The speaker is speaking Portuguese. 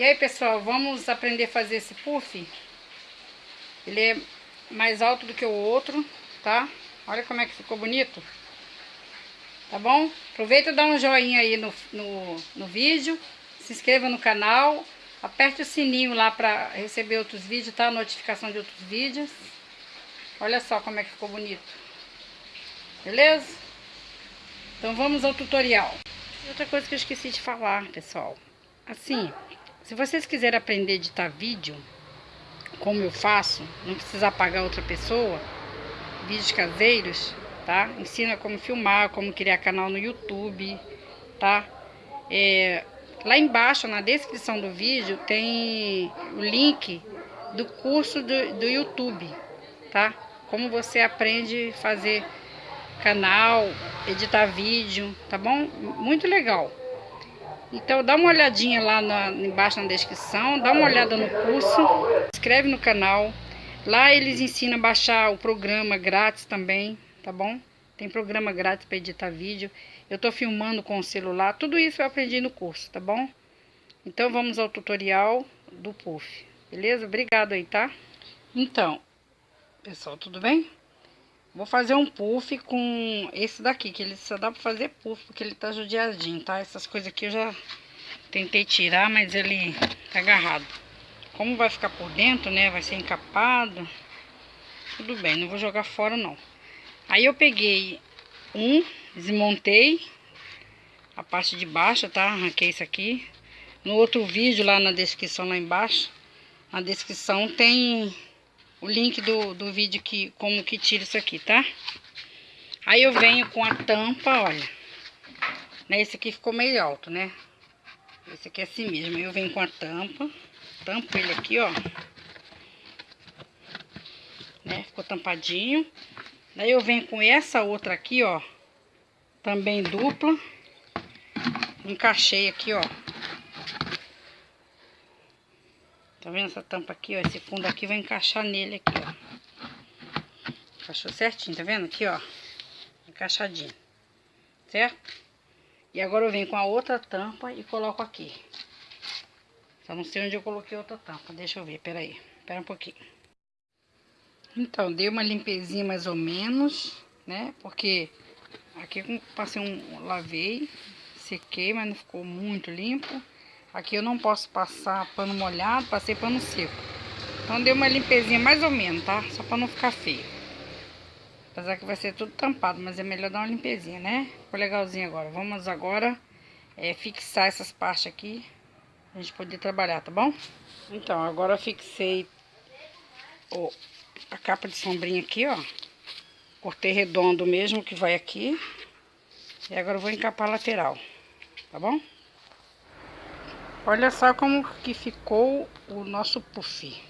E aí, pessoal, vamos aprender a fazer esse puff. Ele é mais alto do que o outro, tá? Olha como é que ficou bonito. Tá bom? Aproveita e dá um joinha aí no, no, no vídeo. Se inscreva no canal. Aperte o sininho lá para receber outros vídeos, tá? Notificação de outros vídeos. Olha só como é que ficou bonito. Beleza? Então vamos ao tutorial. Outra coisa que eu esqueci de falar, pessoal. Assim, se vocês quiserem aprender a editar vídeo, como eu faço, não precisa pagar outra pessoa, vídeos caseiros, tá? Ensina como filmar, como criar canal no YouTube, tá? É, lá embaixo, na descrição do vídeo, tem o link do curso do, do YouTube, tá? Como você aprende a fazer canal, editar vídeo, tá bom? Muito legal. Então dá uma olhadinha lá na, embaixo na descrição, dá uma olhada no curso, inscreve no canal. Lá eles ensinam a baixar o programa grátis também, tá bom? Tem programa grátis para editar vídeo. Eu tô filmando com o celular, tudo isso eu aprendi no curso, tá bom? Então vamos ao tutorial do puff, beleza? Obrigado aí, tá? Então, pessoal, tudo bem? Vou fazer um puff com esse daqui, que ele só dá pra fazer puff, porque ele tá judiadinho, tá? Essas coisas aqui eu já tentei tirar, mas ele tá agarrado. Como vai ficar por dentro, né? Vai ser encapado. Tudo bem, não vou jogar fora não. Aí eu peguei um, desmontei a parte de baixo, tá? Arranquei isso aqui. No outro vídeo lá na descrição, lá embaixo, na descrição tem o link do, do vídeo que como que tira isso aqui, tá? Aí eu venho com a tampa, olha. Né, esse aqui ficou meio alto, né? Esse aqui é assim mesmo. Aí eu venho com a tampa, tampo ele aqui, ó. Né? Ficou tampadinho. Daí eu venho com essa outra aqui, ó. Também dupla. Encaixei aqui, ó. Tá vendo essa tampa aqui, ó? Esse fundo aqui vai encaixar nele aqui, ó. Encaixou certinho, tá vendo? Aqui, ó. Encaixadinho. Certo? E agora eu venho com a outra tampa e coloco aqui. Só não sei onde eu coloquei outra tampa. Deixa eu ver, peraí. Pera um pouquinho. Então, dei uma limpezinha mais ou menos, né? Porque aqui passei um... lavei, sequei, mas não ficou muito limpo. Aqui eu não posso passar pano molhado, passei pano seco. Então deu uma limpezinha mais ou menos, tá? Só pra não ficar feio. Apesar que vai ser tudo tampado, mas é melhor dar uma limpezinha, né? Ficou legalzinho agora. Vamos agora é, fixar essas partes aqui. Pra gente poder trabalhar, tá bom? Então, agora eu fixei o, a capa de sombrinha aqui, ó. Cortei redondo mesmo que vai aqui. E agora eu vou encapar a lateral, tá bom? Olha só como que ficou o nosso puff.